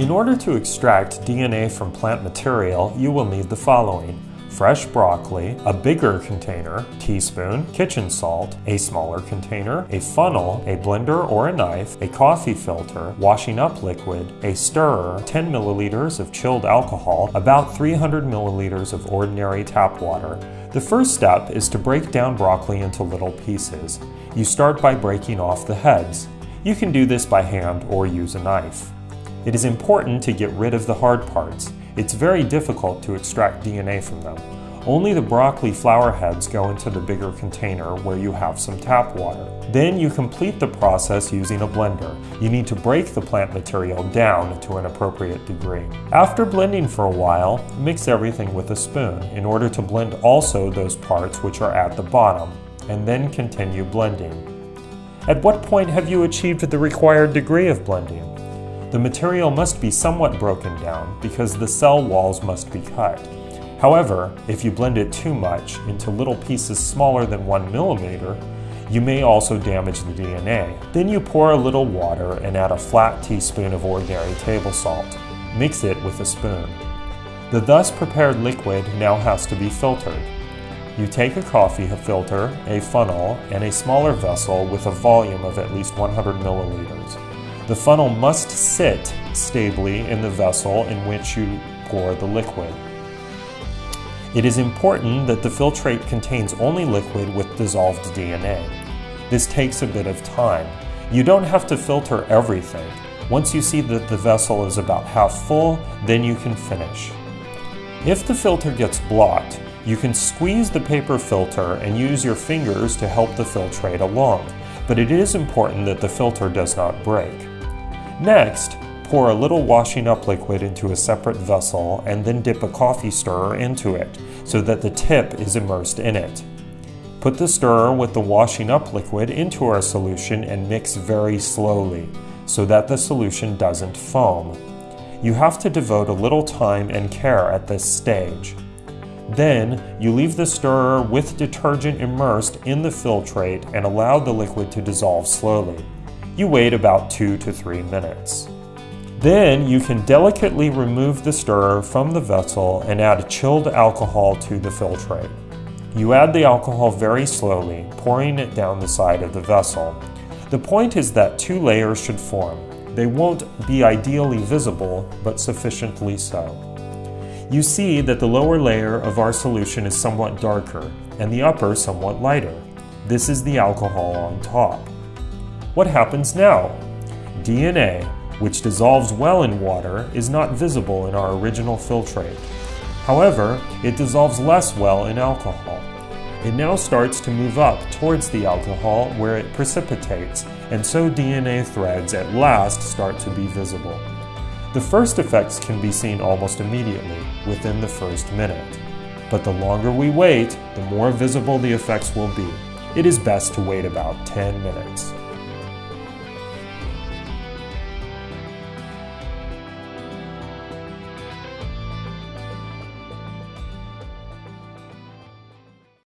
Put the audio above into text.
In order to extract DNA from plant material, you will need the following fresh broccoli, a bigger container, teaspoon, kitchen salt, a smaller container, a funnel, a blender or a knife, a coffee filter, washing up liquid, a stirrer, 10 milliliters of chilled alcohol, about 300 milliliters of ordinary tap water. The first step is to break down broccoli into little pieces. You start by breaking off the heads. You can do this by hand or use a knife. It is important to get rid of the hard parts. It's very difficult to extract DNA from them. Only the broccoli flower heads go into the bigger container where you have some tap water. Then you complete the process using a blender. You need to break the plant material down to an appropriate degree. After blending for a while, mix everything with a spoon in order to blend also those parts which are at the bottom, and then continue blending. At what point have you achieved the required degree of blending? The material must be somewhat broken down because the cell walls must be cut. However, if you blend it too much into little pieces smaller than 1 millimeter, you may also damage the DNA. Then you pour a little water and add a flat teaspoon of ordinary table salt. Mix it with a spoon. The thus prepared liquid now has to be filtered. You take a coffee filter, a funnel, and a smaller vessel with a volume of at least 100 milliliters. The funnel must sit stably in the vessel in which you pour the liquid. It is important that the filtrate contains only liquid with dissolved DNA. This takes a bit of time. You don't have to filter everything. Once you see that the vessel is about half full, then you can finish. If the filter gets blocked, you can squeeze the paper filter and use your fingers to help the filtrate along, but it is important that the filter does not break. Next, pour a little washing up liquid into a separate vessel and then dip a coffee stirrer into it so that the tip is immersed in it. Put the stirrer with the washing up liquid into our solution and mix very slowly so that the solution doesn't foam. You have to devote a little time and care at this stage. Then, you leave the stirrer with detergent immersed in the filtrate and allow the liquid to dissolve slowly. You wait about 2 to 3 minutes. Then you can delicately remove the stirrer from the vessel and add chilled alcohol to the filtrate. You add the alcohol very slowly, pouring it down the side of the vessel. The point is that two layers should form. They won't be ideally visible, but sufficiently so. You see that the lower layer of our solution is somewhat darker, and the upper somewhat lighter. This is the alcohol on top. What happens now? DNA, which dissolves well in water, is not visible in our original filtrate. However, it dissolves less well in alcohol. It now starts to move up towards the alcohol where it precipitates, and so DNA threads at last start to be visible. The first effects can be seen almost immediately, within the first minute. But the longer we wait, the more visible the effects will be. It is best to wait about 10 minutes.